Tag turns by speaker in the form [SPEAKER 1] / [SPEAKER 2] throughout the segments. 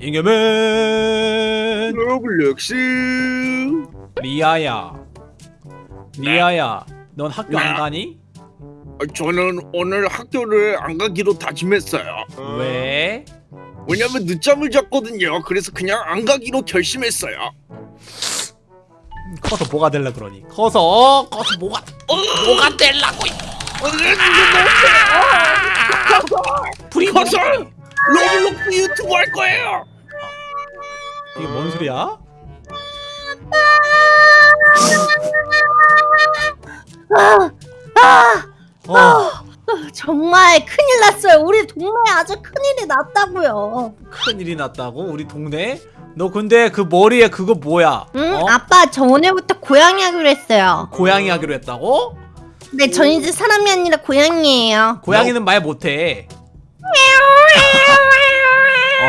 [SPEAKER 1] 잉여맨
[SPEAKER 2] Roblox
[SPEAKER 1] 리아야 리아야 넌 학교 안
[SPEAKER 2] 네.
[SPEAKER 1] 가니?
[SPEAKER 2] 아, 저는 오늘 학교를 안 가기로 다짐했어요
[SPEAKER 1] 왜?
[SPEAKER 2] 왜냐면 늦잠을 잤거든요 그래서 그냥 안 가기로 결심했어요
[SPEAKER 1] 커서 뭐가 될라 그러니 커서 커서 뭐가 뭐가 될라고 불이
[SPEAKER 2] 커서 Roblox 유튜브 할 거예요
[SPEAKER 1] 이게 뭔 소리야? 어
[SPEAKER 3] 정말 큰일 났어요. 우리 동네에 아주 큰일이 났다고요.
[SPEAKER 1] 큰일이 났다고 우리 동네? 너 근데 그 머리에 그거 뭐야?
[SPEAKER 3] 응?
[SPEAKER 1] 어?
[SPEAKER 3] 아빠 저 오늘부터 고양이 하기로 했어요.
[SPEAKER 1] 고양이 하기로 했다고?
[SPEAKER 3] 근데 전 이제 사람이 아니라 고양이에요.
[SPEAKER 1] 고양이는 말 못해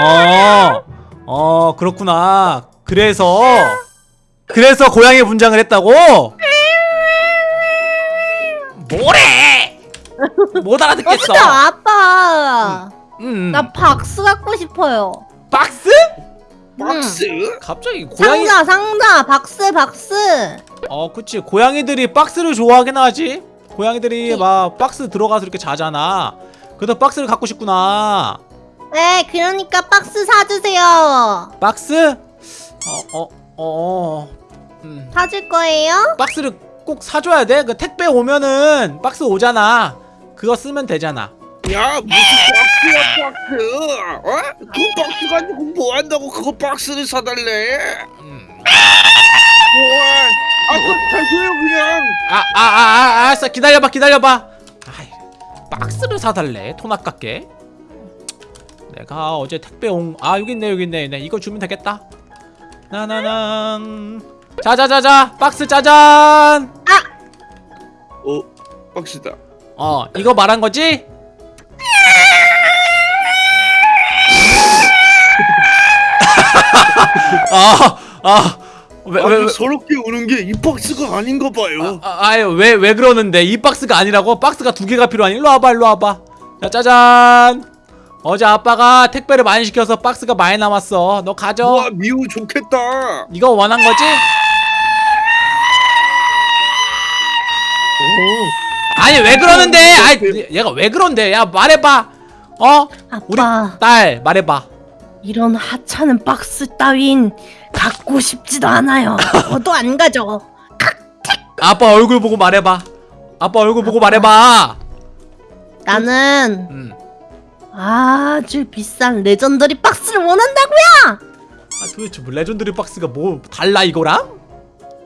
[SPEAKER 1] 어, 어 그렇구나 그래서 그래서 고양이 분장을 했다고? 뭐래? 못 알아듣겠어
[SPEAKER 3] 어, 아빠.
[SPEAKER 1] 음.
[SPEAKER 3] 나 박스 갖고 싶어요.
[SPEAKER 1] 박스?
[SPEAKER 2] 박스?
[SPEAKER 1] 갑자기 고양이
[SPEAKER 3] 상자 상자 박스 박스.
[SPEAKER 1] 어 그치 고양이들이 박스를 좋아하긴 하지 고양이들이
[SPEAKER 3] 네.
[SPEAKER 1] 막 박스 들어가서 이렇게 자잖아 그래서 박스를 갖고 싶구나
[SPEAKER 3] 네, 그러니까 박스 사주세요.
[SPEAKER 1] 박스? 어어 어, 어. 음.
[SPEAKER 3] 사줄 거예요?
[SPEAKER 1] 박스를 꼭 사줘야 돼? 그 택배 오면은 박스 오잖아 그거 쓰면 되잖아
[SPEAKER 2] 야 무슨 박스야 박스 어? 그 박스 가지고 뭐 한다고 그거 박스를 사달래
[SPEAKER 1] 음.
[SPEAKER 2] 와, 아 사줘요 그냥
[SPEAKER 1] 아, 아, 아, 아, 알았어. 기다려봐, 기다려봐. 아이, 박스를 사달래. 돈 아깝게. 내가 어제 택배 온, 아, 여기 있네, 여기 있네. 네, 이거 주면 되겠다. 나나난. 자자자자, 박스 짜잔.
[SPEAKER 2] 어 박스다
[SPEAKER 1] 어, 이거 말한 거지? 아, 아, 왜, 왜, 왜,
[SPEAKER 2] 서럽게 우는 게 이 박스가 아닌가 봐요
[SPEAKER 1] 아, 아 유 왜 왜 그러는데 이 박스가 아니라고? 박스가 두 개가 필요하니 일로 와봐 일로 와봐 자 짜잔 어제 아빠가 택배를 많이 시켜서 박스가 많이 남았어. 너 가져.
[SPEAKER 2] 와 미우 좋겠다.
[SPEAKER 1] 이거 원한 거지? 아니 왜 그러는데? 아이 얘가 왜 그런데? 야 말해봐. 어? 우리
[SPEAKER 3] 아빠,
[SPEAKER 1] 딸 말해봐.
[SPEAKER 3] 이런 하찮은 박스 따윈 갖고 싶지도 않아요. 저도 안 가져.
[SPEAKER 1] 아빠 얼굴 보고 말해봐. 아빠 얼굴 보고 말해봐.
[SPEAKER 3] 나는
[SPEAKER 1] 음.
[SPEAKER 3] 아주 비싼 legendary 박스를 원한다고요.
[SPEAKER 1] 아 도대체 뭐 legendary 박스가 뭐 달라 이거랑?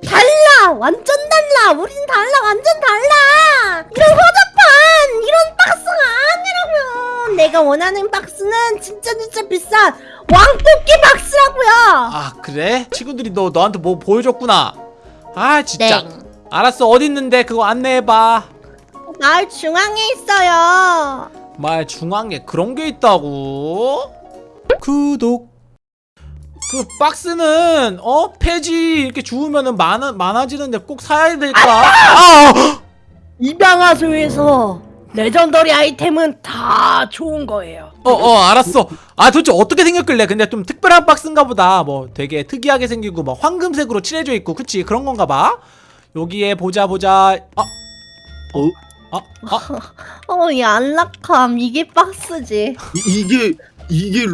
[SPEAKER 3] 달라, 완전 달라. 우린 달라, 완전 달라. 이런 허접한 이런 박스가 아니라고요. 내가 원하는 박스는 진짜 진짜 비싼 왕뽑기 박스라고요.
[SPEAKER 1] 아 그래? 친구들이 너 너한테 뭐 보여줬구나. 아 진짜.
[SPEAKER 3] 네.
[SPEAKER 1] 알았어 어디 있는데 그거 안내해봐.
[SPEAKER 3] 마을 중앙에 있어요.
[SPEAKER 1] 말 중앙에 그런 게 있다고? 구독. 그 박스는 어 폐지 이렇게 주우면은 많아 많아지는데 꼭 사야 될까? 아!
[SPEAKER 3] 입양하소에서 레전더리 아이템은 다 좋은 거예요.
[SPEAKER 1] 어, 어, 알았어. 아, 도대체 어떻게 생겼길래? 근데 좀 특별한 박스인가 보다. 뭐 되게 특이하게 생기고, 막 황금색으로 칠해져 있고, 그치? 그런 건가 봐. 여기에 보자, 보자. 아,
[SPEAKER 2] 어?
[SPEAKER 1] 아, 아,
[SPEAKER 3] 어, 이 안락함 이게 박스지.
[SPEAKER 2] 이, 이게 이게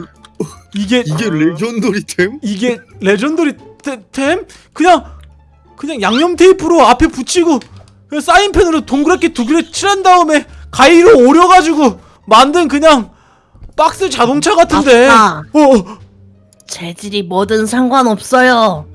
[SPEAKER 1] 이게,
[SPEAKER 2] 이게 legendary템?
[SPEAKER 1] 이게 legendary 테- 템? 그냥, 그냥 양면 테이프로 앞에 붙이고, 그냥 사인펜으로 동그랗게 두 개를 칠한 다음에 가위로 오려가지고 만든 그냥 박스 자동차 같은데.
[SPEAKER 3] 아빠.
[SPEAKER 1] 어, 어.
[SPEAKER 3] 재질이 뭐든 상관없어요.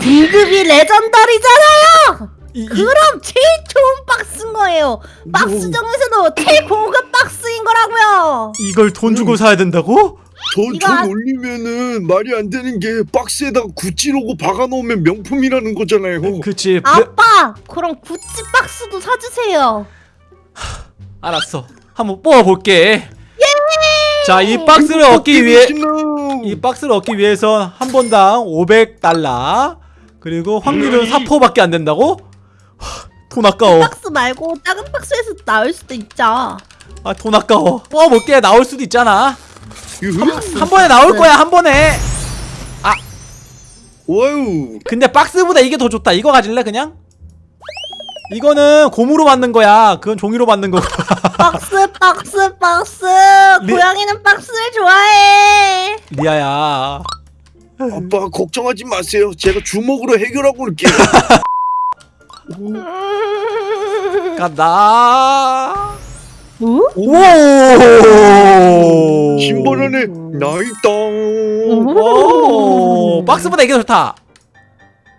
[SPEAKER 3] 등급이 legendary잖아요.
[SPEAKER 1] 이, 이,
[SPEAKER 3] 그럼 제일 좋은 박스인 거예요. 박스 중에서도 최고급 박스인 거라고요.
[SPEAKER 1] 이걸 돈 주고 사야 된다고?
[SPEAKER 2] 돈,
[SPEAKER 3] 한-
[SPEAKER 2] 올리면은 말이 안 되는 게 박스에다가 구찌 로고 박아놓으면 명품이라는 거잖아요
[SPEAKER 1] 그치. 브레-
[SPEAKER 3] 아빠, 그럼 구찌 박스도 사주세요.
[SPEAKER 1] 알았어. 한번 뽑아볼게. 자, 이 박스를 얻기 위해 이 박스를 얻기 위해선 한 번당 500달러. 그리고 확률은 4%밖에 안 된다고? 하, 돈 아까워.
[SPEAKER 3] 박스 말고 작은 박스에서 나올 수도 있죠.
[SPEAKER 1] 아, 돈 아까워. 뽑아볼게. 나올 수도 있잖아. 한 번에 나올 거야 한 번에
[SPEAKER 2] 와우.
[SPEAKER 1] 근데 박스보다 이게 더 좋다 이거 가질래 그냥? 이거는 곰으로 만든 거야 그건 종이로 만든 거고
[SPEAKER 3] 박스 박스 박스
[SPEAKER 1] 리-
[SPEAKER 3] 고양이는 박스를 좋아해
[SPEAKER 1] 리아야
[SPEAKER 2] 아빠 걱정하지 마세요. 제가 주먹으로 해결하고 올게요.
[SPEAKER 3] 음...
[SPEAKER 1] 간다
[SPEAKER 3] 어?
[SPEAKER 1] 오
[SPEAKER 2] 신발안에 나있다.
[SPEAKER 1] 오 박스보다 이게 더 좋다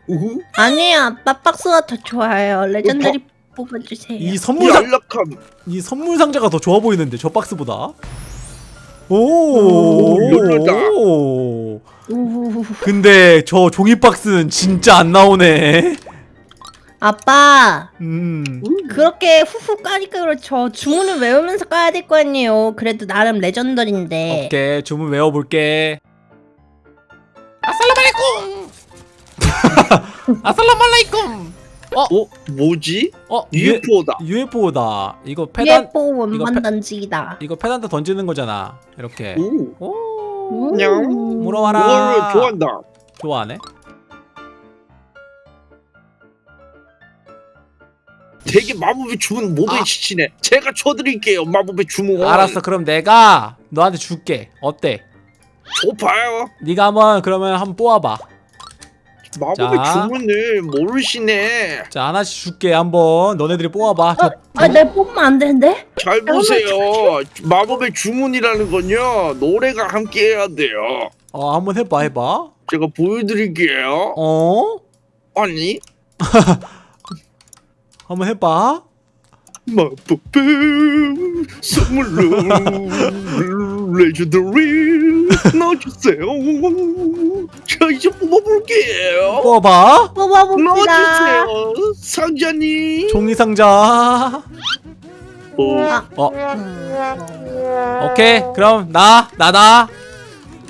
[SPEAKER 2] 우후.
[SPEAKER 3] 아니야 아빠 박스가 더 좋아요 legendary 뽑아주세요
[SPEAKER 1] 이 선물 상. 이 선물 상자가 더 좋아 보이는데 저 박스보다 오,
[SPEAKER 2] 오.
[SPEAKER 1] 오. 근데 저 종이 박스는 진짜 안 나오네
[SPEAKER 3] 아빠!
[SPEAKER 1] 음.
[SPEAKER 3] 그렇게 후후 까니까 그렇죠. 주문을 외우면서 까야 될 거 아니에요. 그래도 나름 레전더리인데.
[SPEAKER 1] 오케이 주문 외워볼게. 아살라말레이쿰! 아살라말레이쿰!
[SPEAKER 2] 어? 뭐지?
[SPEAKER 1] 어?
[SPEAKER 2] UFO다.
[SPEAKER 1] UFO다. 이거 페단
[SPEAKER 3] 예뻐 원만
[SPEAKER 1] 페-
[SPEAKER 3] 던지기다.
[SPEAKER 1] 이거 페단트 던지는 거잖아 이렇게.
[SPEAKER 2] 오.
[SPEAKER 1] 오.
[SPEAKER 2] 냥.
[SPEAKER 1] 물어와라.
[SPEAKER 2] 뭘 좋아한다.
[SPEAKER 1] 좋아하네
[SPEAKER 2] 되게 마법의 주문 모두에
[SPEAKER 1] 아.
[SPEAKER 2] 지치네. 제가 쳐드릴게요. 마법의 주문.
[SPEAKER 1] 알았어 그럼 내가 너한테 줄게 어때
[SPEAKER 2] 줘봐요.
[SPEAKER 1] 네가 한번 그러면 한번 뽑아봐
[SPEAKER 2] 마법의
[SPEAKER 1] 자.
[SPEAKER 2] 주문을 모르시네.
[SPEAKER 1] 자 하나씩 줄게 한번 너네들이 뽑아봐 저,
[SPEAKER 3] 아, 내 뽑으면 안 되는데?
[SPEAKER 2] 잘 보세요. 마법의 주문이라는 건요. 노래가 함께 해야 돼요.
[SPEAKER 1] 어 한번 해봐 해봐
[SPEAKER 2] 제가 보여드릴게요.
[SPEAKER 1] 어
[SPEAKER 2] 아니
[SPEAKER 1] 한번 해봐
[SPEAKER 2] 마법의 선물로 레전더리 넣어주세요. 자 이제 뽑아볼게요.
[SPEAKER 1] 뽑아봐
[SPEAKER 3] 뽑아봅시다
[SPEAKER 2] 넣어주세요, 상자님.
[SPEAKER 1] 종이 상자
[SPEAKER 2] 어,
[SPEAKER 3] 아,
[SPEAKER 1] 어
[SPEAKER 3] 음.
[SPEAKER 1] 오케이 그럼 나 나다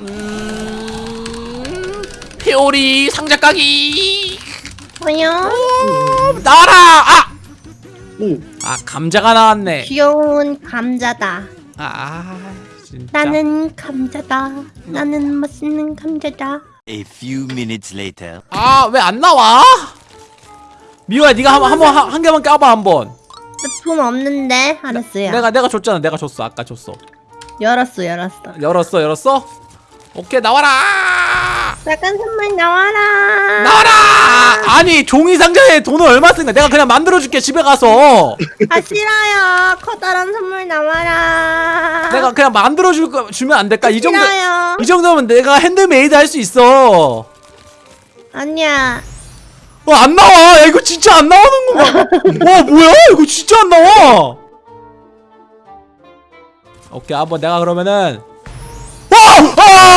[SPEAKER 1] 음, 피오리 상자 까기
[SPEAKER 3] 뭐야?
[SPEAKER 1] 나와라 아!
[SPEAKER 2] 오,
[SPEAKER 1] 아 감자가 나왔네.
[SPEAKER 3] 귀여운 감자다.
[SPEAKER 1] 아, 아 진짜.
[SPEAKER 3] 나는 감자다. 나는 맛있는 감자다.
[SPEAKER 4] A few minutes later.
[SPEAKER 1] 아 왜 안 나와? 미호야 네가 한번 한번 한, 한 개만 까봐 한번.
[SPEAKER 3] 나돈 없는데? 알았어요.
[SPEAKER 1] 내가 내가 줬잖아. 내가 줬어. 아까 줬어.
[SPEAKER 3] 열었어 열었어.
[SPEAKER 1] 열었어 열었어? 오케이 나와라
[SPEAKER 3] 빨간 선물 나와라.
[SPEAKER 1] 나와라! 아니 종이 상자에 돈을 얼마 쓴 거야 내가 그냥 만들어줄게 집에 가서.
[SPEAKER 3] 아 싫어요. 커다란 선물 나와라.
[SPEAKER 1] 내가 그냥 만들어줄 거 주면 안 될까? 이 정도
[SPEAKER 3] 싫어요.
[SPEAKER 1] 이 정도면 내가 핸드메이드 할 수 있어.
[SPEAKER 3] 아니야.
[SPEAKER 1] 어안 나와. 야 이거 진짜 안 나오는 거야 와 뭐야? 이거 진짜 안 나와. 오케이 한번 내가 그러면은. 와! 아!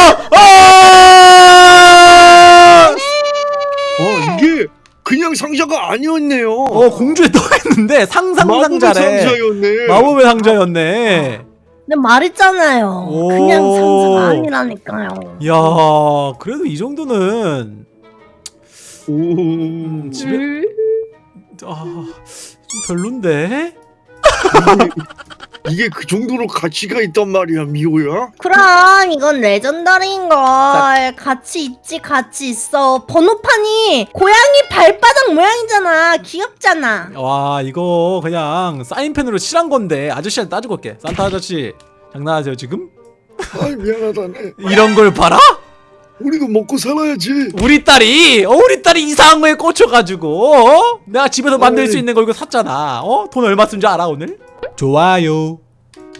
[SPEAKER 2] 아니었네요.
[SPEAKER 1] 어 공주에 떠있는데 상상
[SPEAKER 2] 마법의
[SPEAKER 1] 상자래
[SPEAKER 2] 상자였네.
[SPEAKER 1] 마법의 상자였네
[SPEAKER 3] 근데 말했잖아요
[SPEAKER 1] 오.
[SPEAKER 3] 그냥 상자가 아니라니까요
[SPEAKER 1] 이야 그래도 이 정도는
[SPEAKER 2] 오.
[SPEAKER 1] 음, 집에
[SPEAKER 3] 음.
[SPEAKER 1] 아, 좀 별론데
[SPEAKER 2] 이게 그 정도로 가치가 있단 말이야 미호야?
[SPEAKER 3] 그럼 이건 레전더리인 걸 같이 있지 같이 있어 번호판이 고양이 발바닥 모양이잖아 귀엽잖아
[SPEAKER 1] 와 이거 그냥 사인펜으로 칠한 건데 아저씨한테 따지고 올게 산타 아저씨 장난하세요 지금?
[SPEAKER 2] 아 미안하다네.
[SPEAKER 1] 이런 걸 봐라?
[SPEAKER 2] 우리도 먹고 살아야지.
[SPEAKER 1] 우리 딸이 어 우리 딸이 이상한 거에 꽂혀가지고 어? 내가 집에서 만들 수. 있는 거 이거 샀잖아 어? 돈 얼마 쓴 줄 알아 오늘? 좋아요.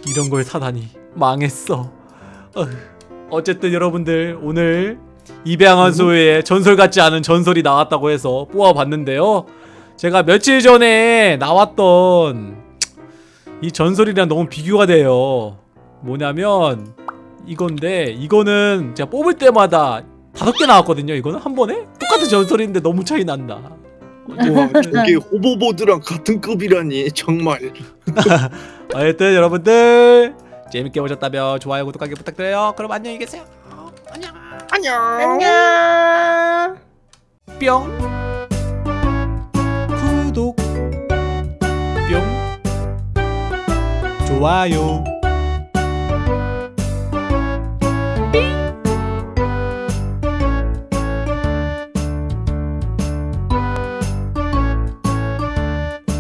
[SPEAKER 1] 이런 걸 사다니 망했어. 어쨌든 여러분들 오늘 입양한소의 전설 같지 않은 전설이 나왔다고 해서 뽑아봤는데요. 제가 며칠 전에 나왔던 이 전설이랑 너무 비교가 돼요. 뭐냐면 이건데 이거는 제가 뽑을 때마다 다섯 개 나왔거든요 이거는? 한 번에? 똑같은 전설인데 너무 차이 난다
[SPEAKER 2] 와 저게 호버보드랑 같은 급이라니 정말.
[SPEAKER 1] 하여튼 여러분들 재밌게 보셨다면 좋아요 구독하기 부탁드려요. 그럼 안녕히 계세요. 안녕.
[SPEAKER 2] 안녕.
[SPEAKER 3] 안녕.
[SPEAKER 1] 뿅. 구독. 뿅. 좋아요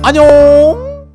[SPEAKER 1] 안녕